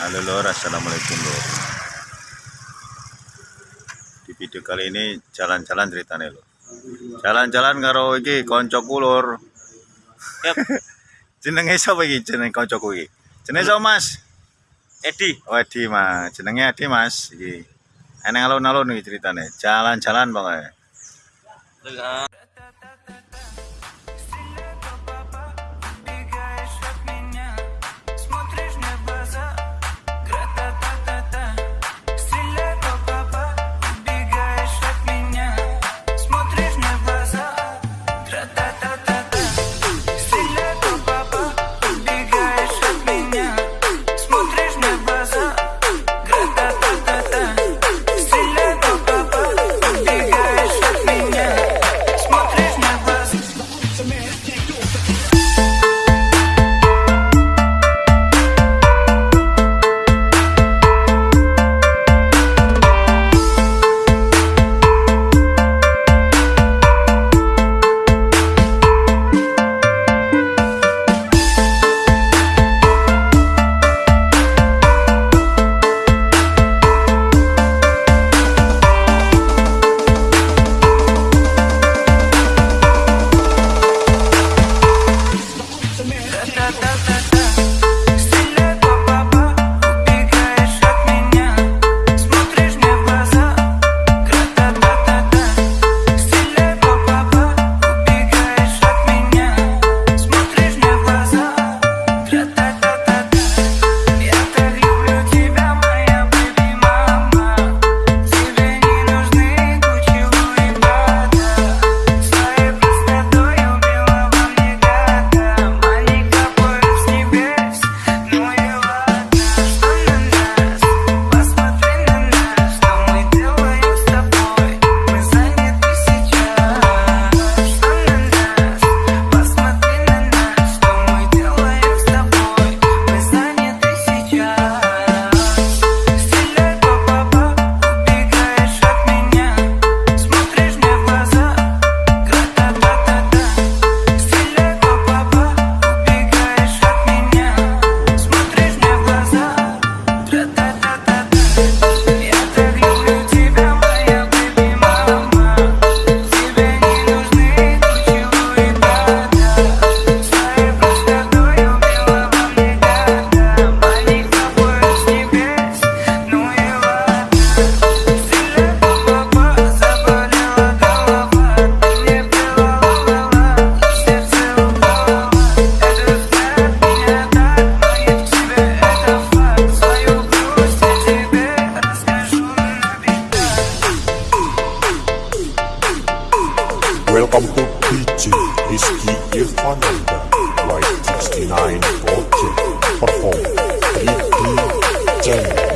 Halo lor, assalamualaikum lor. Di video kali ini jalan-jalan ceritanya lor. Jalan-jalan karo iki koncoku lor. Yap. Jenenge sapa iki jeneng koncoku iki? Jenenge sapa Mas? Edi Oh, Edi Mas. Jenenge Edi Mas iki. Eneng alun-alun iki ceritanya. Jalan-jalan pokoknya. Welcome to teaching Rizky Irfananda Right 69 Perform 3D Channel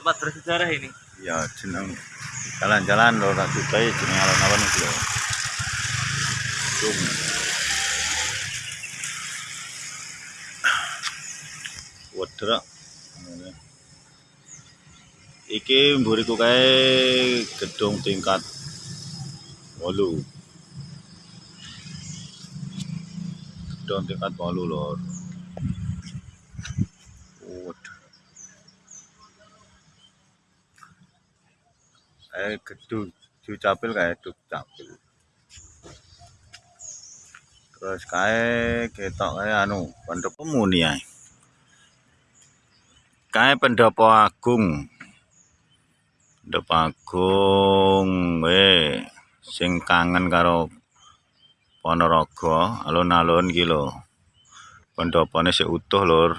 Tempat bersejarah ini. ya jeneng jalan-jalan lho tak sukai jeneng alon-alon iki lho Cung. Wedrak. Iki mburiku kae gedung tingkat 8. Gedung tingkat 8 lho. Eh gedung Dukcapil kayak Dukcapil. Terus kae ketok kae anu pendopo muni ae. Kae pendopo agung. Pendopo agung we sing kangen karo Ponorogo alun-alun iki lho. Pendopone sik utuh lur.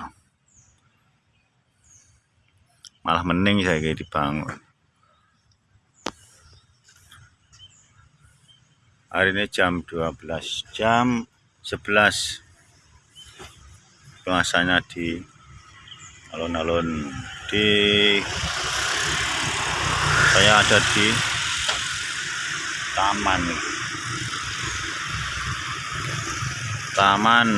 Malah mending saiki dibangun. Hari ini jam 12 jam 11 puasanya di alun-alun di saya ada di taman. Taman.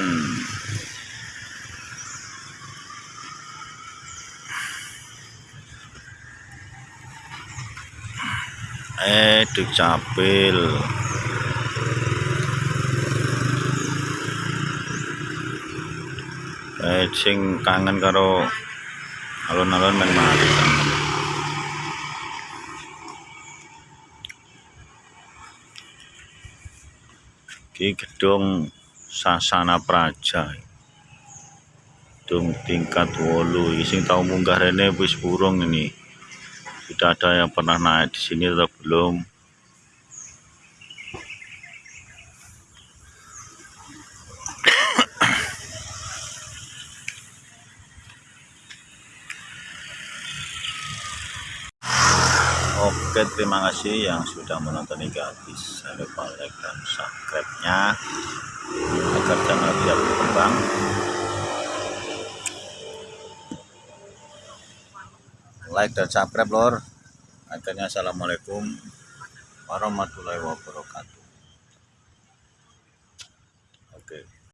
Eh dukcapil eh sing kangen karo alun-alun men mari Iki gedung Sasana Praja. Gedung tingkat 8 iki sing tau munggah rene wis burung ini. Sudah ada yang pernah naik di sini atau belum? Oke, terima kasih yang sudah menonton hingga habis. Jangan lupa like dan subscribe-nya agar channel tidak berkembang. Like dan subscribe, lor. Akhirnya, Assalamualaikum warahmatullahi wabarakatuh.